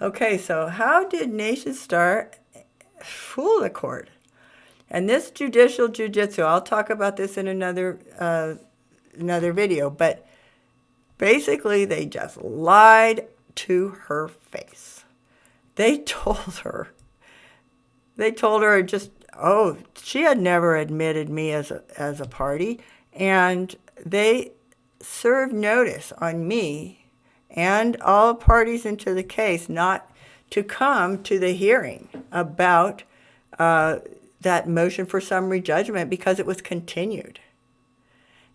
Okay, so how did Nationstar fool the court? And this judicial jujitsu, I'll talk about this in another uh, another video, but basically they just lied to her face. They told her, they told her just, oh, she had never admitted me as a, as a party, and they served notice on me and all parties into the case not to come to the hearing about uh, that motion for summary judgment because it was continued.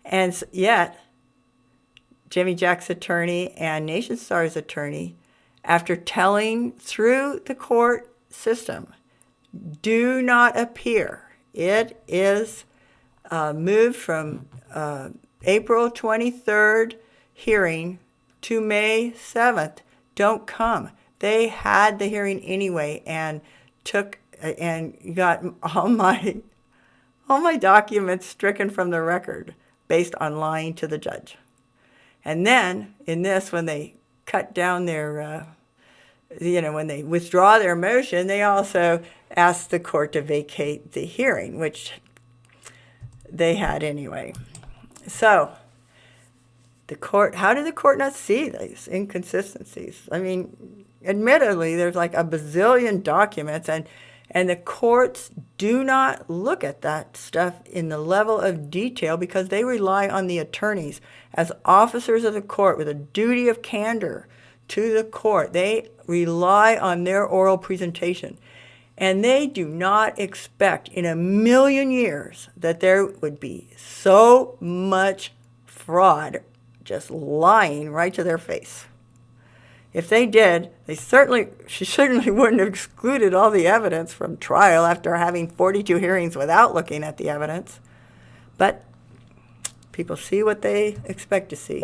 And yet, Jimmy Jack's attorney and Nationstar's attorney, after telling through the court system, do not appear. It is uh, moved from uh, April 23rd hearing to May 7th. Don't come. They had the hearing anyway and took and got all my all my documents stricken from the record based on lying to the judge. And then in this, when they cut down their, uh, you know, when they withdraw their motion, they also ask the court to vacate the hearing, which they had anyway. So the court, how did the court not see these inconsistencies? I mean, admittedly, there's like a bazillion documents and and the courts do not look at that stuff in the level of detail because they rely on the attorneys as officers of the court with a duty of candor to the court. They rely on their oral presentation. And they do not expect in a million years that there would be so much fraud just lying right to their face. If they did, they certainly, she certainly wouldn't have excluded all the evidence from trial after having 42 hearings without looking at the evidence. But people see what they expect to see.